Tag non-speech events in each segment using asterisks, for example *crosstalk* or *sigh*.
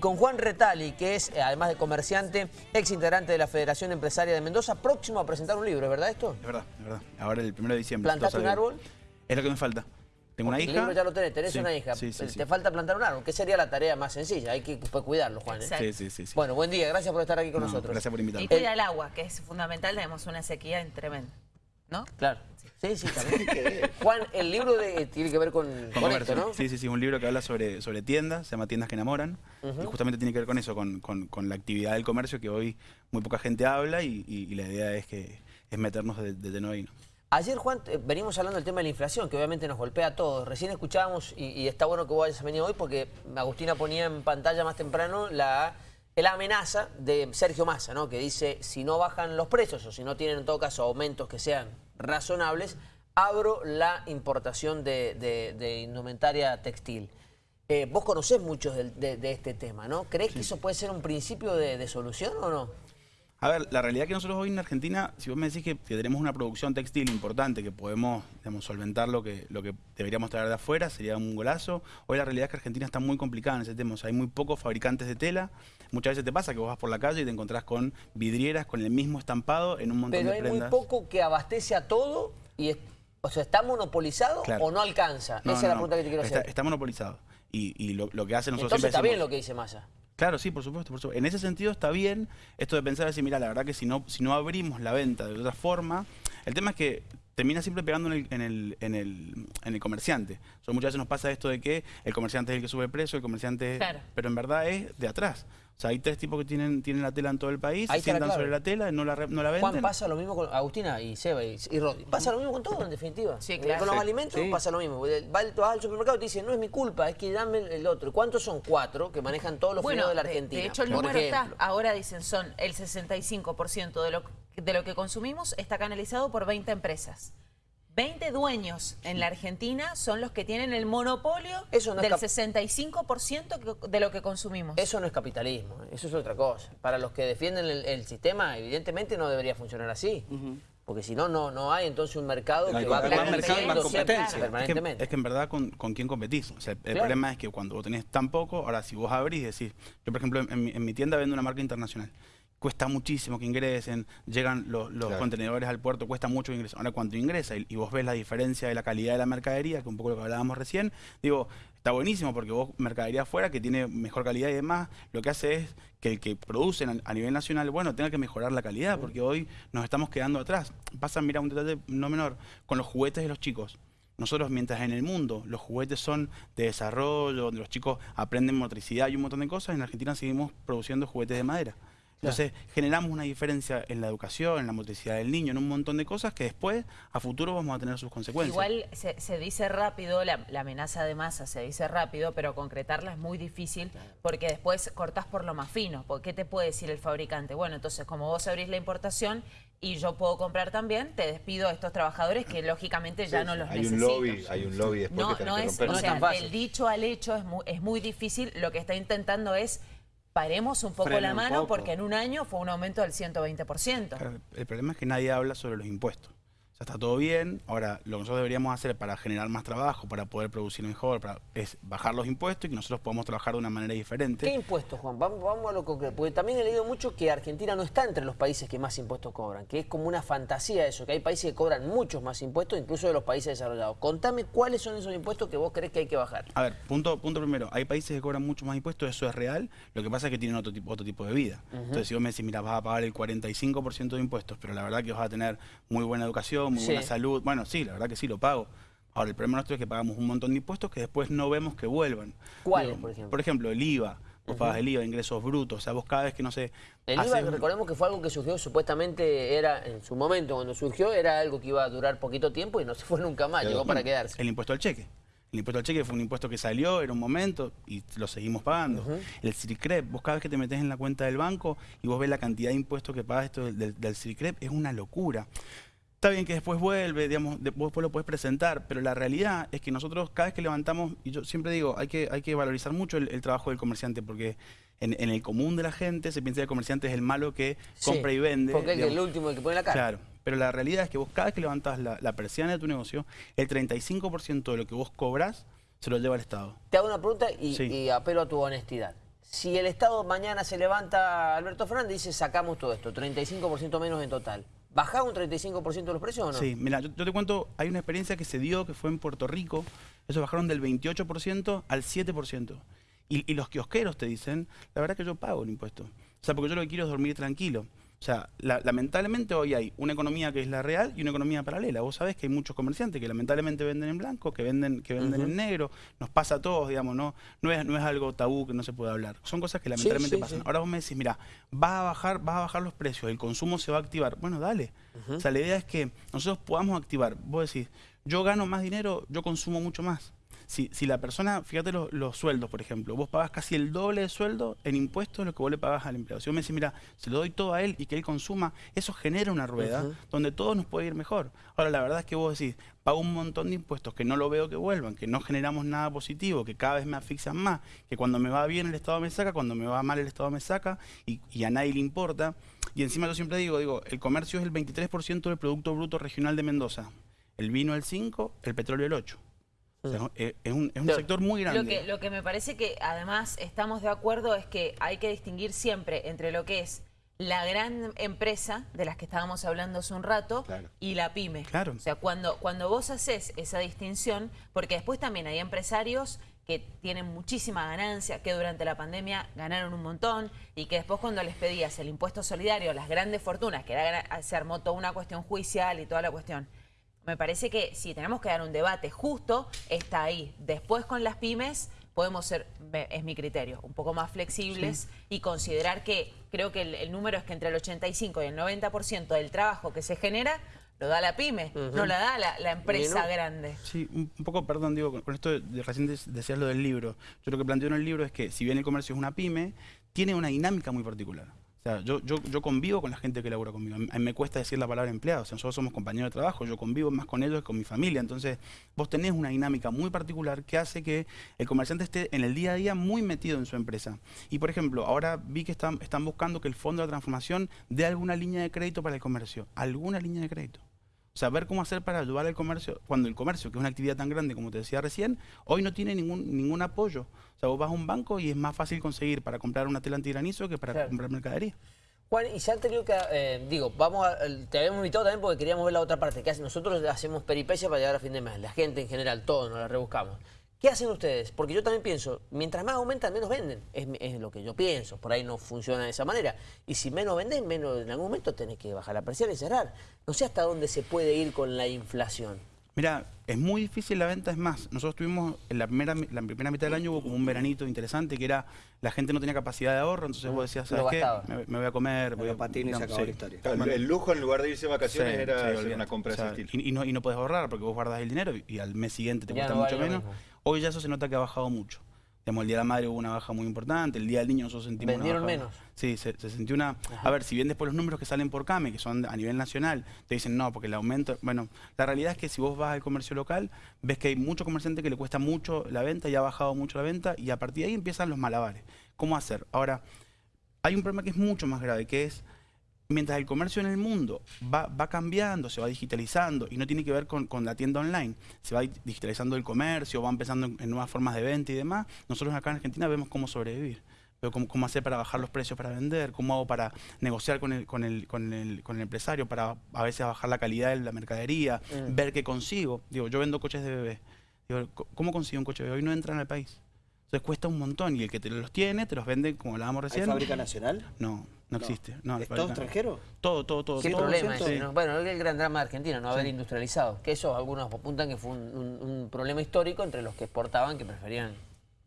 Con Juan Retali, que es, eh, además de comerciante, ex integrante de la Federación Empresaria de Mendoza, próximo a presentar un libro, ¿es verdad esto? Es verdad, es verdad. Ahora el 1 de diciembre. ¿Plantaste un árbol? Es lo que me falta. Tengo una hija. El libro ya lo tenés, tenés Sí, una hija. sí, sí, Te sí. falta plantar un árbol, que sería la tarea más sencilla. Hay que pues, cuidarlo, Juan. ¿eh? Sí, sí, sí. sí. Bueno, buen día, gracias por estar aquí con No, nosotros. Gracias por Y invitarme. cuida el agua, que es fundamental, tenemos una sequía tremenda. ¿No? Claro. Sí, sí, también. Juan, el libro de, tiene que ver con, Con con esto. ¿no? Sí, sí, sí, un libro que habla sobre, sobre tiendas, se llama Tiendas que enamoran, y justamente tiene que ver con eso, con, con- con la actividad del comercio que hoy muy poca gente habla y, y- y la idea es que es meternos de, de ahí. ¿no? Ayer, Juan, eh, venimos hablando del tema de la inflación, que obviamente nos golpea a todos. Recién escuchábamos, y, y está bueno que vos hayas venido hoy, porque Agustina ponía en pantalla más temprano la, la amenaza de Sergio Massa, ¿no? Que dice, si no bajan los precios o si no tienen en todo caso aumentos que sean razonables, abro la importación de, de- de indumentaria textil. Eh, vos conocés mucho del- de, de este tema, ¿no? ¿Crees que eso puede ser un principio de solución o no? A ver, la realidad que nosotros hoy en Argentina, si vos me decís que, que tenemos una producción textil importante, que podemos digamos, solventar lo que, lo que deberíamos traer de afuera, sería un golazo. Hoy la realidad es que Argentina está muy complicada en ese tema. O sea, hay muy pocos fabricantes de tela. Muchas veces te pasa que vos vas por la calle y te encontrás con vidrieras con el mismo estampado en un montón Pero de hay muy prendas. poco que abastece a todo y es- o sea, ¿está monopolizado Claro. o no alcanza? No, Esa es la no. pregunta que te quiero está, hacer. Está monopolizado. Y, y lo, lo que hace nosotros Entonces está bien lo que dice Massa. Claro, sí, por supuesto, por supuesto. En ese sentido está bien esto de pensar así, mira, la verdad que si no, si no abrimos la venta de otra forma, el tema es que termina siempre pegando en el, en el, en el, en el comerciante. O sea, muchas veces nos pasa esto de que el comerciante es el que sube el precio, el comerciante... Claro. Pero en verdad es de atrás. O sea, hay tres tipos que tienen, tienen la tela en todo el país, Ahí se sientan sobre la tela, no la, re- no la venden. Juan, pasa lo mismo con Agustina y Seba y, y Rodi. Pasa lo mismo con todo, en definitiva. Sí, Eh, claro. Con los Sí. alimentos Sí. pasa lo mismo. Va al- vas al supermercado y te dicen, no es mi culpa, es que dame el, otro. ¿Cuántos son? Cuatro que manejan todos los Bueno, de la de- Argentina. de hecho el número está, ahora dicen, son el 65% de lo, de lo que consumimos está canalizado por 20 empresas. 20 dueños en la Argentina son los que tienen el monopolio Eso no es del cap- 65% que- de lo que consumimos. Eso no es capitalismo, eso es otra cosa. Para los que defienden el, el sistema, evidentemente no debería funcionar así. Porque si no, no, no hay entonces un mercado No que va. Más mercado más. Es que, permanentemente. es que en verdad con, con quién competís. O sea, el Claro. problema es que cuando vos tenés tan poco, ahora si vos abrís y decís, yo por ejemplo en, en mi, en mi tienda vendo una marca internacional. Cuesta muchísimo que ingresen, llegan los, los Claro. contenedores al puerto, cuesta mucho que ingresen. Ahora cuando ingresa y, y vos ves la diferencia de la calidad de la mercadería, que es un poco lo que hablábamos recién, digo, está buenísimo porque vos mercadería afuera que tiene mejor calidad y demás, lo que hace es que el que produce a a nivel nacional, bueno, tenga que mejorar la calidad, porque hoy nos estamos quedando atrás. Pasa, mira, un detalle no menor, con los juguetes de los chicos. Nosotros, mientras en el mundo los juguetes son de desarrollo, donde los chicos aprenden motricidad y un montón de cosas, en Argentina seguimos produciendo juguetes de madera. Entonces, generamos una diferencia en la educación, en la motricidad del niño, en un montón de cosas que después, a futuro, vamos a tener sus consecuencias. Igual se, se dice rápido, la, la amenaza de masa se dice rápido, pero concretarla es muy difícil porque después cortás por lo más fino. Porque, ¿Qué te puede decir el fabricante? Bueno, entonces como vos abrís la importación y yo puedo comprar también, te despido a estos trabajadores que lógicamente ya no los hay necesito. un lobby, hay un lobby después No, que no es, o. No es tan fácil. del dicho al hecho es muy, es muy difícil. Lo que está intentando es paremos un poco la mano poco. porque en un año fue un aumento del 120%. Claro, El problema es que nadie habla sobre los impuestos. Sea, está todo bien. Ahora, lo que nosotros deberíamos hacer para generar más trabajo, para poder producir mejor, para- es bajar los impuestos y que nosotros podamos trabajar de una manera diferente. ¿Qué impuestos, Juan? Vamos, vamos a lo concreto. Porque también he leído mucho que Argentina no está entre los países que más impuestos cobran, que es como una fantasía eso, que hay países que cobran muchos más impuestos, incluso de los países desarrollados. Contame cuáles son esos impuestos que vos crees que hay que bajar. A ver, punto, punto primero, hay países que cobran mucho más impuestos, eso es real, lo que pasa es que tienen otro tipo, otro tipo de vida. Entonces, si vos me decís, mira, vas a pagar el 45% de impuestos, pero la verdad que vas a tener muy buena educación, muy Sí. buena salud, bueno, sí, la verdad que sí, lo pago. Ahora, el problema nuestro es que pagamos un montón de impuestos que después no vemos que vuelvan. ¿Cuáles, por ejemplo? Por ejemplo, el IVA. Vos pagas el IVA, ingresos brutos. O sea, vos cada vez que, no sé... El IVA, haces recordemos que fue algo que surgió, supuestamente era, en su momento cuando surgió, era algo que iba a durar poquito tiempo y no se fue nunca más, llegó para quedarse. El impuesto al cheque. El impuesto al cheque fue un impuesto que salió, era un momento y lo seguimos pagando. El CIRCREP, vos cada vez que te metes en la cuenta del banco y vos ves la cantidad de impuestos que pagas esto del, del, del es una locura. Está bien que después vuelve, digamos, después lo puedes presentar, pero la realidad es que nosotros cada vez que levantamos, y yo siempre digo, hay que, hay que valorizar mucho el, el trabajo del comerciante, porque en, en el común de la gente se piensa que el comerciante es el malo que Sí, compra y vende. Porque es el último el que pone la cara. Claro, pero la realidad es que vos cada vez que levantás la, la persiana de tu negocio, el 35% de lo que vos cobrás se lo lleva el Estado. Te hago una pregunta y, Sí. y apelo a tu honestidad. si el Estado mañana se levanta, Alberto Fernández dice sacamos todo esto, 35% menos en total. ¿Bajá un 35% de los precios o no? Sí, mira, yo, te cuento, hay una experiencia que se dio que fue en Puerto Rico, eso bajaron del 28% al 7%. Y, y los kiosqueros te dicen, la verdad que yo pago el impuesto. O sea, porque yo lo que quiero es dormir tranquilo. O sea, lamentablemente hoy hay una economía que es la real y una economía paralela. Vos sabés que hay muchos comerciantes que lamentablemente venden en blanco, que venden, que venden en negro. Nos pasa a todos, digamos, ¿no? No es, no es algo tabú que no se puede hablar. Son cosas que lamentablemente pasan. Ahora vos me decís, mira, vas a bajar, vas a bajar los precios, el consumo se va a activar. Bueno, dale. O sea, la idea es que nosotros podamos activar. Vos decís, yo gano más dinero, yo consumo mucho más. Si, si la persona, fíjate los, sueldos, por ejemplo, vos pagas casi el doble de sueldo en impuestos de lo que vos le pagas al empleado. Si vos me decís, mira, se lo doy todo a él y que él consuma, eso genera una rueda donde todo nos puede ir mejor. Ahora, la verdad es que vos decís, pago un montón de impuestos que no lo veo que vuelvan, que no generamos nada positivo, que cada vez me asfixian más, que cuando me va bien el Estado me saca, cuando me va mal el Estado me saca y, y a nadie le importa. Y encima yo siempre digo, digo, el comercio es el 23% del Producto Bruto Regional de Mendoza, el vino el 5%, el petróleo el 8%. Eh, es, un, sector muy grande. Lo que, lo que me parece que además estamos de acuerdo es que hay que distinguir siempre entre lo que es la gran empresa de las que estábamos hablando hace un rato y la pyme. Claro. O sea, cuando, cuando vos haces esa distinción, porque después también hay empresarios que tienen muchísima ganancia, que durante la pandemia ganaron un montón y que después cuando les pedías el impuesto solidario, las grandes fortunas, que era, se armó toda una cuestión judicial y toda la cuestión, me parece que si tenemos que dar un debate justo, está ahí. Después con las pymes podemos ser, es mi criterio, un poco más flexibles y considerar que creo que el, número es que entre el 85 y el 90% del trabajo que se genera lo da la pyme, no la da la, empresa grande. Sí, un, poco, perdón, digo, con, esto de, recién decías lo del libro. Yo lo que planteo en el libro es que si bien el comercio es una pyme, tiene una dinámica muy particular yo, yo, yo convivo con la gente que labura conmigo. A mí me cuesta decir la palabra empleado. O sea, nosotros somos compañeros de trabajo, yo convivo más con ellos que con mi familia. Entonces, vos tenés una dinámica muy particular que hace que el comerciante esté en el día a día muy metido en su empresa. Y, por ejemplo, ahora vi que están, están buscando que el Fondo de Transformación dé alguna línea de crédito para el comercio. Alguna línea de crédito. Ver cómo hacer para ayudar al comercio, cuando el comercio, que es una actividad tan grande como te decía recién, hoy no tiene ningún, ningún apoyo. O sea, vos vas a un banco y es más fácil conseguir para comprar una tela antigranizo que para comprar mercadería. Juan, y se han tenido que, eh, digo, vamos a, te habíamos invitado también porque queríamos ver la otra parte, que nosotros hacemos peripecia para llegar a fin de mes, la gente en general, todos nos la rebuscamos. ¿Qué hacen ustedes? Porque yo también pienso, mientras más aumentan, menos venden. Es, lo que yo pienso, por ahí no funciona de esa manera. Y si menos venden, menos en algún momento tenés que bajar la presión y cerrar. No sé hasta dónde se puede ir con la inflación. Mira, es muy difícil la venta, es más, nosotros tuvimos, en la primera, la primera mitad del año hubo como un veranito interesante que era, la gente no tenía capacidad de ahorro, entonces vos decías, ¿sabes qué? Me, voy a comer, voy a... patín y se acabó la historia. el, lujo en lugar de irse de vacaciones era una compra de ese Y, no, y no puedes ahorrar porque vos guardas el dinero y, al mes siguiente te cuesta mucho menos. Hoy ya eso se nota que ha bajado mucho el Día de la Madre hubo una baja muy importante, el Día del Niño nosotros sentimos ¿Vendieron menos? Sí, se, sintió una... A ver, si bien después los números que salen por CAME, que son a nivel nacional, te dicen no, porque el aumento... Bueno, la realidad es que si vos vas al comercio local, ves que hay mucho comerciante que le cuesta mucho la venta y ha bajado mucho la venta y a partir de ahí empiezan los malabares. ¿Cómo hacer? Ahora, hay un problema que es mucho más grave, que es mientras el comercio en el mundo va, cambiando, se va digitalizando y no tiene que ver con, la tienda online, se va digitalizando el comercio, va empezando en, nuevas formas de venta y demás, nosotros acá en Argentina vemos cómo sobrevivir. Pero cómo, cómo, hacer para bajar los precios para vender, cómo hago para negociar con el, con el, con el, con el empresario, para a veces bajar la calidad de la mercadería, mm. ver qué consigo. Digo, yo vendo coches de bebé. Digo, ¿cómo consigo un coche de bebé? Hoy no entran al país. Entonces cuesta un montón y el que te los tiene, te los vende como hablábamos recién. ¿Hay fábrica nacional? No. No, existe. No, ¿Es todo extranjero? Todo, todo, todo. ¿Qué problema es Bueno, el gran drama de Argentina, no haber industrializado. Que eso algunos apuntan que fue un, problema histórico entre los que exportaban, que preferían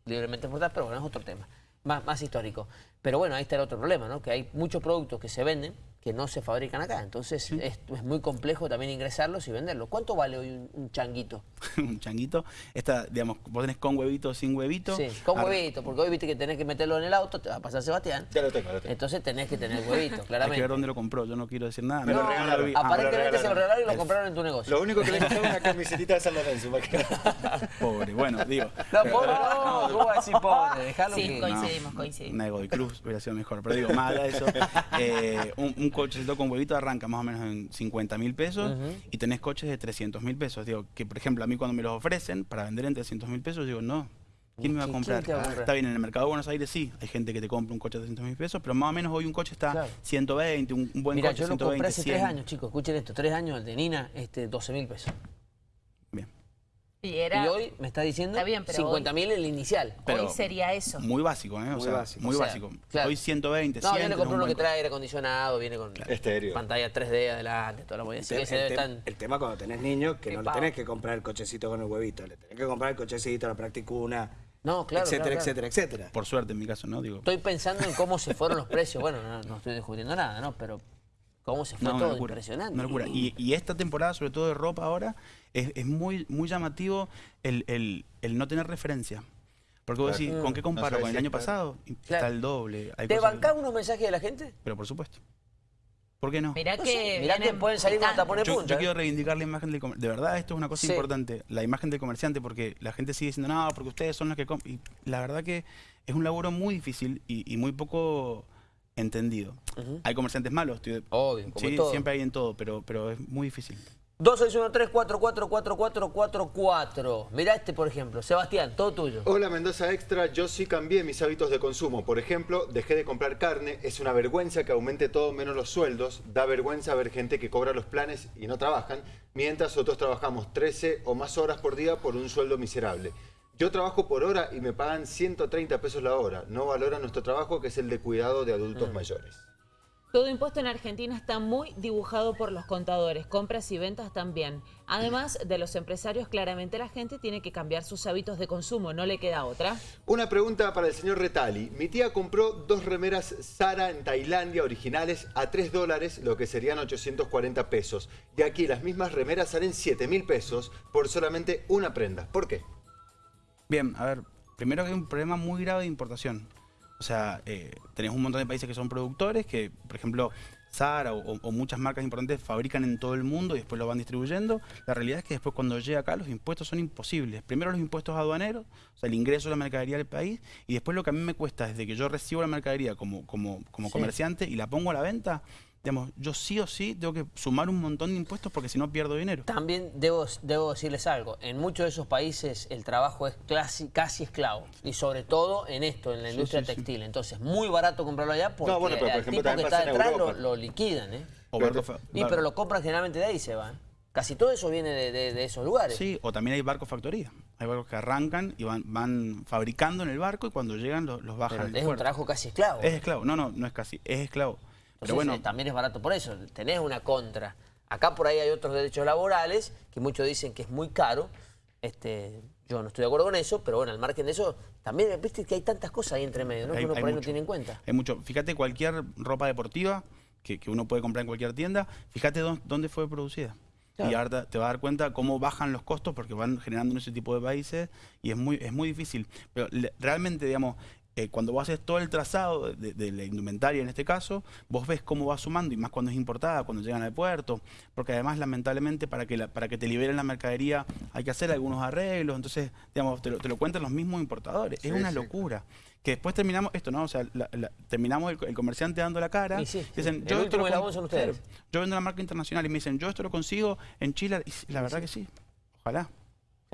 libremente exportar, pero bueno, es otro tema, más, más histórico. Pero bueno, ahí está el otro problema, ¿no? Que hay muchos productos que se venden que no se fabrican acá. Entonces es, muy complejo también ingresarlos y venderlos. ¿Cuánto vale hoy un, changuito? *laughs* un changuito, esta, digamos, vos tenés con huevito o sin huevito. Sí, con huevito, porque hoy viste que tenés que meterlo en el auto, te va a pasar Sebastián. Ya lo tengo, lo tengo. Entonces tenés que tener huevito, *laughs* claramente. Hay que ver dónde lo compró, yo no quiero decir nada. Me lo regalaron. Aparentemente se lo regalaron y lo compraron en tu negocio. Lo único que le es una *laughs* camiseta de San Lorenzo. pobre, bueno, digo. No, pobre, no, ¿cómo vas a decir pobre? Dejalo sí, coincidimos, coincidimos. Nego de Cruz hubiera sido mejor, pero digo, más allá de eso, eh, un, un cochecito con huevito arranca más o menos en 50 mil pesos y tenés coches de 300 mil pesos. Digo, que por ejemplo a mí cuando me los ofrecen para vender en 300 mil pesos, digo, no, ¿Quién me va a comprar? Está bien, en el mercado de Buenos Aires sí, hay gente que te compra un coche de 300 mil pesos, pero más o menos hoy un coche está 120, un, buen Mira, coche yo lo 120, compré hace tres años, chicos, escuchen esto, tres años el de Nina, este, 12 mil pesos. Y, era... y hoy me está diciendo bien, 50 mil el inicial. Pero hoy sería eso. Muy básico, ¿eh? O muy sea, básico. Muy básico. Hoy 120, No, 100, yo le compré uno que trae aire acondicionado, viene con Estéreo. pantalla 3D adelante, toda la movida. El, el, el, tema cuando tenés niños, que no le tenés que comprar el cochecito con el huevito, le tenés que comprar el cochecito, la practicuna, no, claro, etcétera, etcétera, etcétera. Por suerte en mi caso, ¿no? Digo. Estoy pensando en cómo se fueron los precios. Bueno, no, estoy discutiendo nada, ¿no? Pero cómo se fue todo, impresionante. Una locura. Y, y, esta temporada, sobre todo de ropa ahora, es, es muy, muy llamativo el, el, el, no tener referencia. Porque vos decís, ¿con qué comparo? ¿Con el año pasado? Está el doble. ¿Te bancás unos mensajes de la gente? Pero por supuesto. ¿Por qué no? Mirá que, Mirá que pueden salir con tapones yo, punta. Yo quiero reivindicar la imagen del comerciante. De verdad, esto es una cosa importante. La imagen del comerciante, porque la gente sigue diciendo, no, porque ustedes son los que. Y la verdad que es un laburo muy difícil y, y muy poco entendido. Uh -huh. Hay comerciantes malos. Estoy, Obvio, como sí, todo. siempre hay en todo, pero, pero es muy difícil. 2613-444444. Mirá este, por ejemplo. Sebastián, todo tuyo. Hola, Mendoza Extra. Yo sí cambié mis hábitos de consumo. Por ejemplo, dejé de comprar carne. Es una vergüenza que aumente todo menos los sueldos. Da vergüenza ver gente que cobra los planes y no trabajan, mientras otros trabajamos 13 o más horas por día por un sueldo miserable. Yo trabajo por hora y me pagan 130 pesos la hora. No valoran nuestro trabajo, que es el de cuidado de adultos mm. mayores. Todo impuesto en Argentina está muy dibujado por los contadores, compras y ventas también. Además de los empresarios, claramente la gente tiene que cambiar sus hábitos de consumo, no le queda otra. Una pregunta para el señor Retali. Mi tía compró dos remeras Zara en Tailandia originales a 3 dólares, lo que serían 840 pesos. Y aquí las mismas remeras salen 7 mil pesos por solamente una prenda. ¿Por qué? Bien, a ver, primero que hay un problema muy grave de importación. O sea, eh, tenés un montón de países que son productores, que por ejemplo Zara o, o, muchas marcas importantes fabrican en todo el mundo y después lo van distribuyendo. La realidad es que después cuando llega acá los impuestos son imposibles. Primero los impuestos aduaneros, o sea, el ingreso de la mercadería del país, y después lo que a mí me cuesta desde que yo recibo la mercadería como, como, como sí. comerciante y la pongo a la venta, digamos, yo sí o sí tengo que sumar un montón de impuestos porque si no pierdo dinero. También debo, debo decirles algo, en muchos de esos países el trabajo es casi, casi esclavo y sobre todo en esto, en la industria sí, sí, textil. Entonces, muy barato comprarlo allá porque no, bueno, pero, por el ejemplo, tipo que está detrás lo, lo, liquidan. ¿eh? O pero, barco, y, pero lo compran generalmente de ahí se van. Casi todo eso viene de, de, de, esos lugares. Sí, o también hay barcos factoría. Hay barcos que arrancan y van, van fabricando en el barco y cuando llegan los, los bajan. Pero es un trabajo casi esclavo. Es esclavo. No, no, no es casi, es esclavo. Pero bueno, eh, también es barato por eso, tenés una contra. Acá por ahí hay otros derechos laborales que muchos dicen que es muy caro. Este, yo no estoy de acuerdo con eso, pero bueno, al margen de eso, también viste que hay tantas cosas ahí entre medio, ¿no? Hay, que uno por ahí mucho, no tiene en cuenta. Hay mucho. Fíjate, cualquier ropa deportiva que, que uno puede comprar en cualquier tienda, fíjate dónde, dónde fue producida. Claro. Y ahora te va a dar cuenta cómo bajan los costos porque van generando en ese tipo de países y es muy, es muy difícil. Pero realmente, digamos, eh, cuando vos haces todo el trazado de, de, la indumentaria en este caso, vos ves cómo va sumando, y más cuando es importada, cuando llegan al puerto, porque además lamentablemente para que, la, para que te liberen la mercadería hay que hacer algunos arreglos, entonces digamos, te lo, te lo cuentan los mismos importadores, sí, es una sí. locura. Que después terminamos esto, ¿no? O sea, la, la, terminamos el, el, comerciante dando la cara. Sí, sí, dicen, yo, esto lo, son ustedes. yo vendo la marca internacional y me dicen, yo esto lo consigo en Chile. Y la verdad que sí, ojalá.